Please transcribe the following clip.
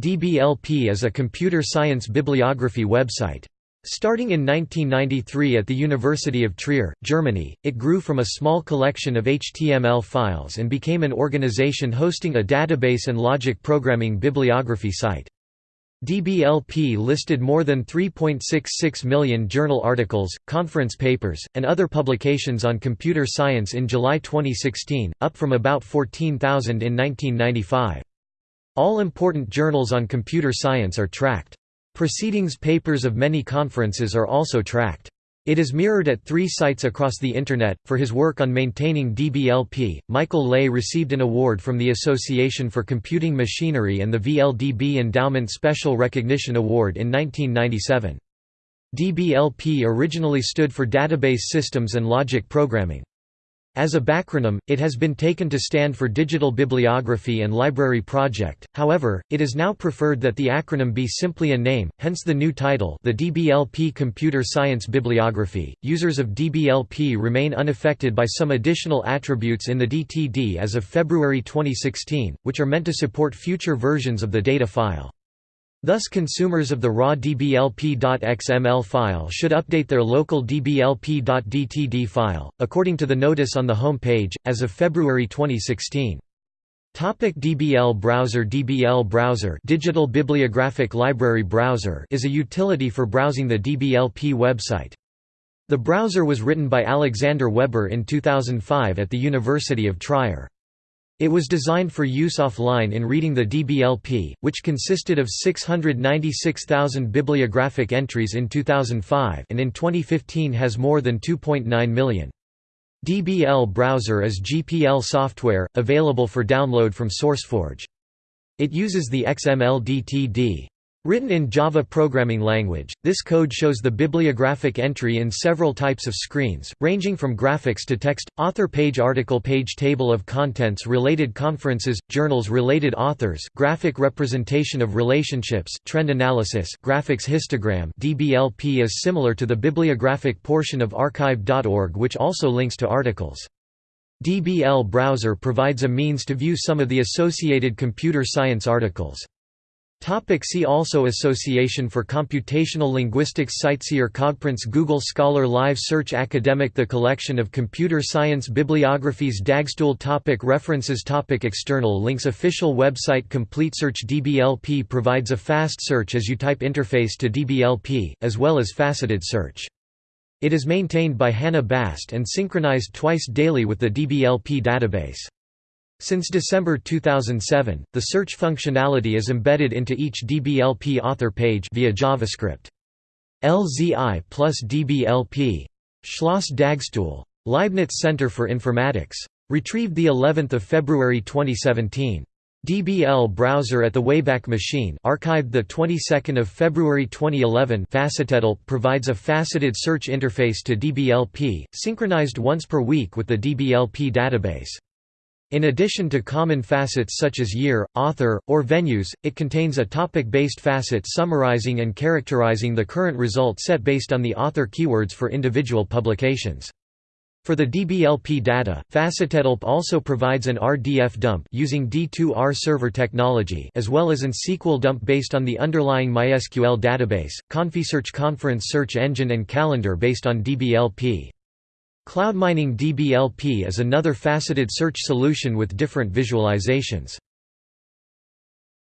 DBLP is a computer science bibliography website. Starting in 1993 at the University of Trier, Germany, it grew from a small collection of HTML files and became an organization hosting a database and logic programming bibliography site. DBLP listed more than 3.66 million journal articles, conference papers, and other publications on computer science in July 2016, up from about 14,000 in 1995. All important journals on computer science are tracked. Proceedings papers of many conferences are also tracked. It is mirrored at three sites across the Internet. For his work on maintaining DBLP, Michael Ley received an award from the Association for Computing Machinery and the VLDB Endowment Special Recognition Award in 1997. DBLP originally stood for Database Systems and Logic Programming. As a backronym, it has been taken to stand for Digital Bibliography and Library Project, however, it is now preferred that the acronym be simply a name, hence the new title the DBLP Computer Science Bibliography. Users of DBLP remain unaffected by some additional attributes in the DTD as of February 2016, which are meant to support future versions of the data file. Thus consumers of the raw dblp.xml file should update their local dblp.dtd file, according to the notice on the home page, as of February 2016. Topic DBL Browser DBL Browser Digital Bibliographic Library Browser is a utility for browsing the DBLP website. The browser was written by Alexander Weber in 2005 at the University of Trier. It was designed for use offline in reading the DBLP, which consisted of 696,000 bibliographic entries in 2005 and in 2015 has more than 2.9 million. DBL Browser is GPL software, available for download from SourceForge. It uses the XML DTD. Written in Java programming language, this code shows the bibliographic entry in several types of screens, ranging from graphics to text, author page article page table of contents related conferences, journals related authors graphic representation of relationships trend analysis graphics histogram DBLP is similar to the bibliographic portion of archive.org which also links to articles. DBL Browser provides a means to view some of the associated computer science articles. Topic see also Association for Computational Linguistics CiteSeer Cogprints Google Scholar Live Search Academic The collection of computer science bibliographies Dagstuhl topic References topic External links Official website Complete Search DBLP provides a fast search as you type interface to DBLP, as well as faceted search. It is maintained by Hannah Bast and synchronized twice daily with the DBLP database. Since December 2007, the search functionality is embedded into each DBLP author page via JavaScript. LZI plus DBLP. Schloss Dagstuhl. Leibniz Center for Informatics. Retrieved the 11th of February 2017. DBL browser at the Wayback Machine, archived the 22nd of February 2011. Facetetl provides a faceted search interface to DBLP, synchronized once per week with the DBLP database. In addition to common facets such as year, author, or venues, it contains a topic-based facet summarizing and characterizing the current result set based on the author keywords for individual publications. For the DBLP data, Facetetl also provides an RDF dump using D2R server technology as well as an SQL dump based on the underlying MySQL database, ConfiSearch conference search engine and calendar based on DBLP. Cloud mining DBLP is another faceted search solution with different visualizations.